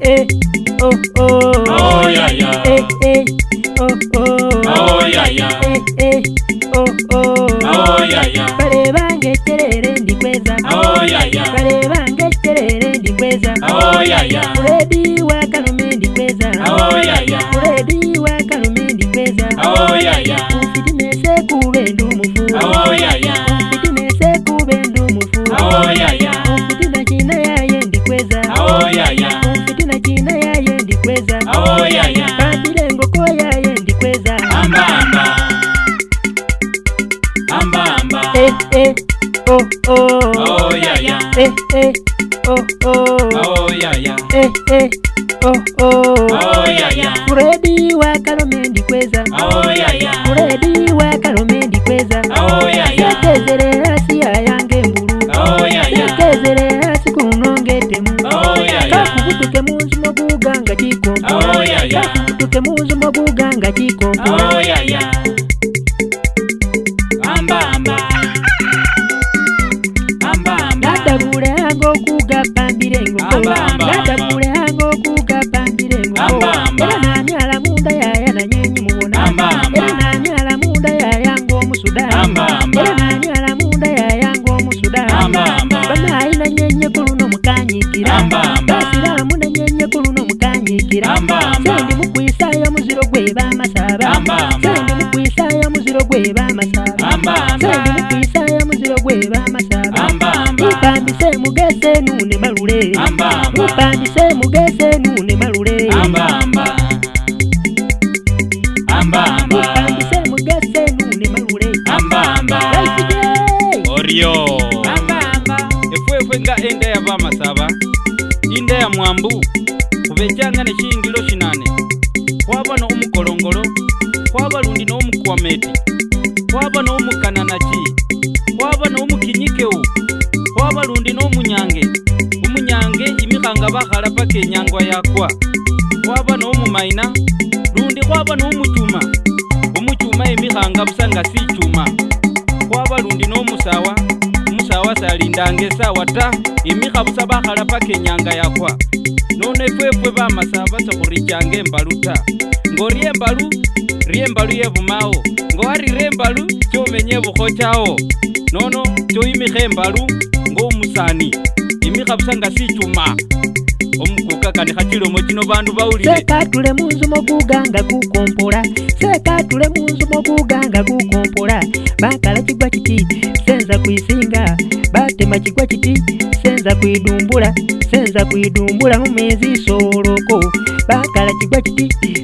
Eh, eh, oh, oh. oh yeah yeah Ready, work on a mendy quiz. Oh, yeah, yeah. Ready, work on a mendy quiz. Oh, yeah. yeah. Oh, oh. tutemuzumwa buganga kikokoro oh, yeah, yeah. gwebamasabaisaya muziro gwebamasabaupambise mugese nune malule upambise mugese nune malule orio efwefwe nga enda ya vamasaba inda ya mwambu kuvecanga ne shiyingilo shinane kwava no omukolongolo kwava lundi no omukwameti wabona w'umukana naki wabona w'umukinyikewu waba rundi n'umunyange umunyange imihanga bahara paka enyangwa yakwa wabona w'umumaina rundi wabona w'umucuma umucuma emihanga busa nga sicuma waba rundi n'omusawa umusawa salindange esawa ta imiha busa bahara paka enyanga yakwa none efwefwe bamasaba sahurichange embalu ta ngori embalu rie mbalu ye bomao ngo wa rire mbalu tše omenye bogotšao nono tše o imige mbalu ngo o mosani imiga bosanka se tšoma omukuka kane ga tšile mo tšino bandu baulisekatule munzu mo buganga kukompola sekatule munzu mo buganga kukompola bakala cigwa citi senza kwisinga batema cigwa citi senza kwidumbula senza kwidumbula mumezi soloko bakala cigwa citi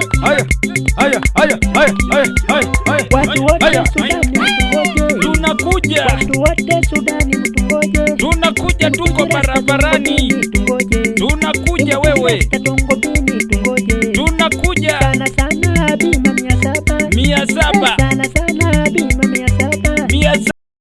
tunakuja, tunakuja, tuko barabarani, tunakuja wewe